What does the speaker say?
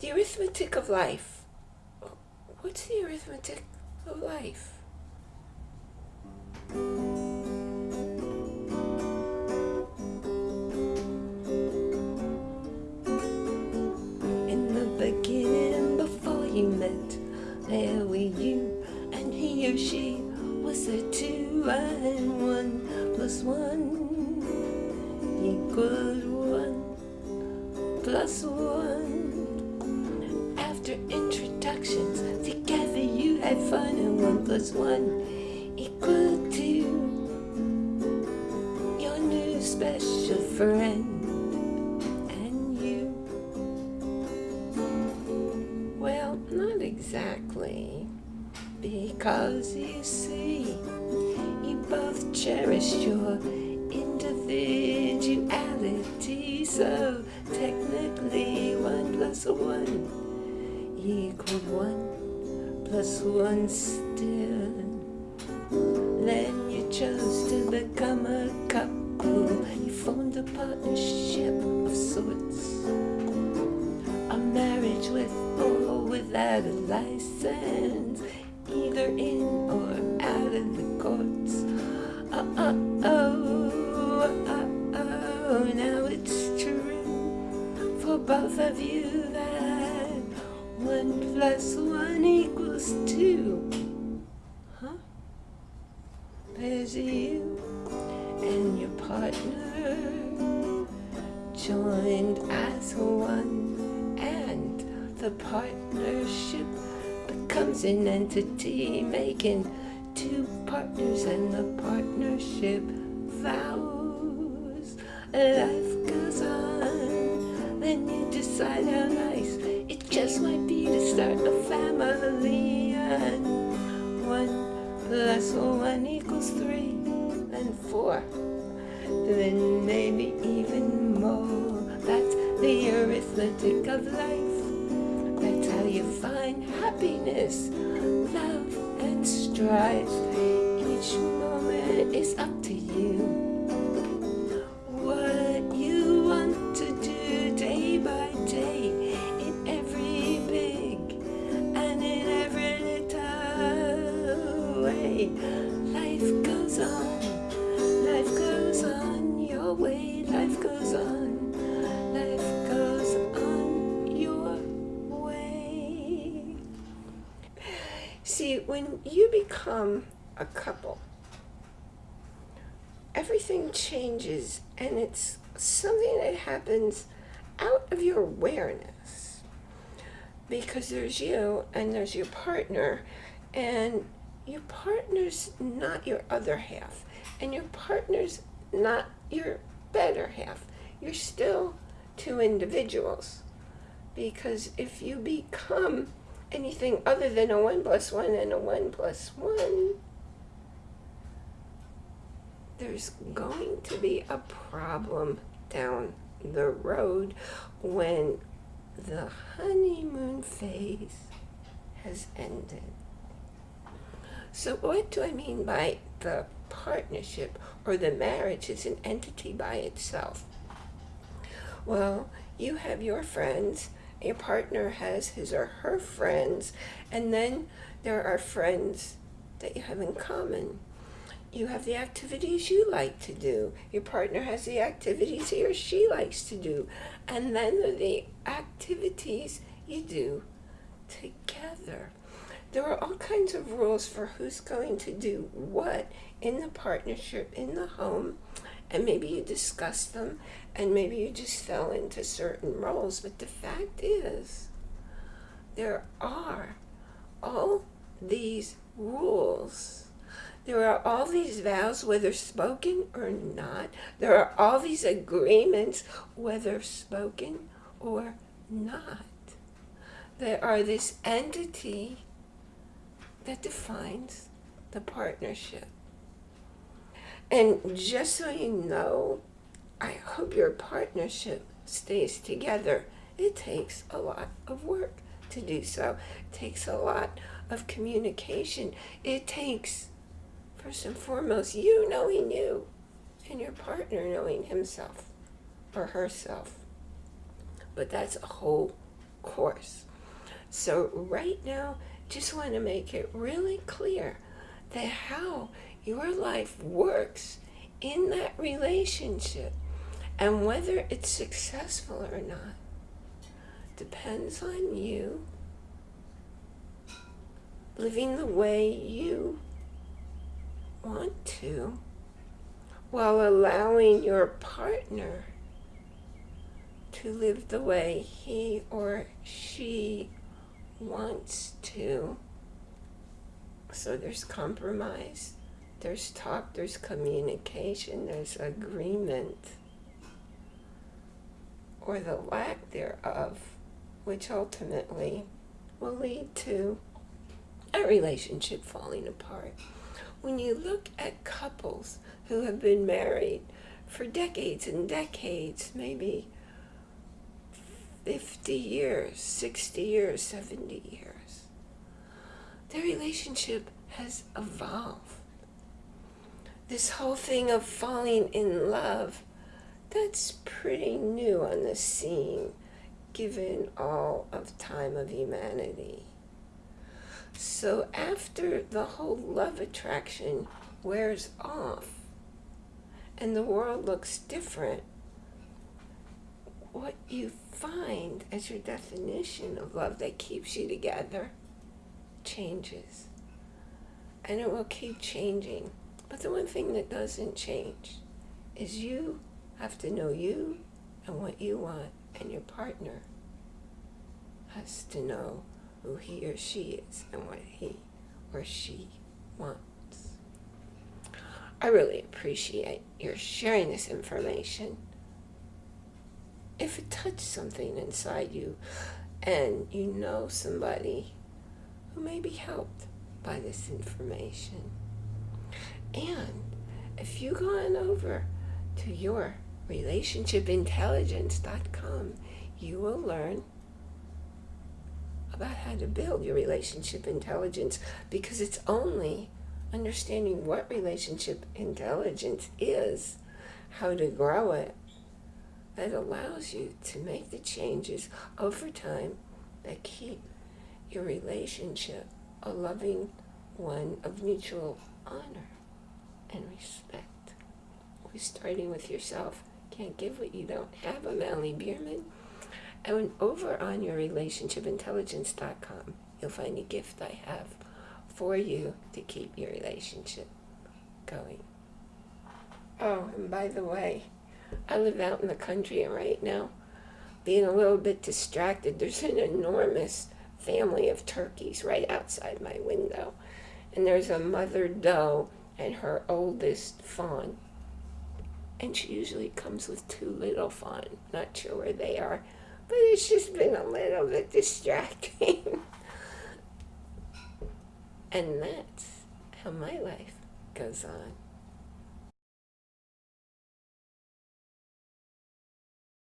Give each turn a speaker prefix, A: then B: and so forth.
A: The arithmetic of life. What's the arithmetic of life? In the beginning, before you met, there were you and he or she was a two and one plus one equals one plus one. After introductions, together you had fun, and one plus one equal two. Your new special friend and you. Well, not exactly. Because you see, you both cherished your individuality, so technically one plus one equaled one plus one still. Then you chose to become a couple. You formed a partnership of sorts. A marriage with or without a license, either in or out of the courts. Uh uh oh, uh oh, now it's true for both of you 1 plus 1 equals 2. Huh? There's you and your partner joined as one and the partnership becomes an entity making two partners and the partnership vows life goes on then you decide how nice just might be to start a family, and one plus one equals three, then four, then maybe even more. That's the arithmetic of life. That's how you find happiness, love, and strife. Each moment is up to you. Life goes on, life goes on your way. See, when you become a couple, everything changes and it's something that happens out of your awareness because there's you and there's your partner and your partner's not your other half and your partner's not your better half you're still two individuals because if you become anything other than a one plus one and a one plus one there's going to be a problem down the road when the honeymoon phase has ended. So what do I mean by the partnership or the marriage is an entity by itself? Well, you have your friends, your partner has his or her friends, and then there are friends that you have in common you have the activities you like to do. Your partner has the activities he or she likes to do. And then the activities you do together. There are all kinds of rules for who's going to do what in the partnership, in the home. And maybe you discuss them and maybe you just fell into certain roles. But the fact is, there are all these rules there are all these vows, whether spoken or not. There are all these agreements, whether spoken or not. There are this entity that defines the partnership. And just so you know, I hope your partnership stays together. It takes a lot of work to do so. It takes a lot of communication. It takes First and foremost, you knowing you and your partner knowing himself or herself. But that's a whole course. So right now, just want to make it really clear that how your life works in that relationship and whether it's successful or not depends on you living the way you want to while allowing your partner to live the way he or she wants to. So there's compromise, there's talk, there's communication, there's agreement, or the lack thereof, which ultimately will lead to a relationship falling apart. When you look at couples who have been married for decades and decades, maybe 50 years, 60 years, 70 years. Their relationship has evolved. This whole thing of falling in love, that's pretty new on the scene, given all of time of humanity. So after the whole love attraction wears off and the world looks different, what you find as your definition of love that keeps you together changes. And it will keep changing. But the one thing that doesn't change is you have to know you and what you want, and your partner has to know who he or she is and what he or she wants. I really appreciate your sharing this information if it touched something inside you and you know somebody who may be helped by this information. And if you go on over to your relationshipintelligence.com, you will learn about how to build your relationship intelligence because it's only understanding what relationship intelligence is, how to grow it, that allows you to make the changes over time that keep your relationship a loving one of mutual honor and respect. We're starting with yourself. Can't give what you don't have. I'm Allie Bierman. And over on your relationshipintelligence.com, you'll find a gift I have for you to keep your relationship going. Oh, and by the way, I live out in the country and right now, being a little bit distracted, there's an enormous family of turkeys right outside my window. And there's a mother doe and her oldest fawn. And she usually comes with two little fawn. Not sure where they are, but it's just been a little bit distracting. and that's how my life goes on.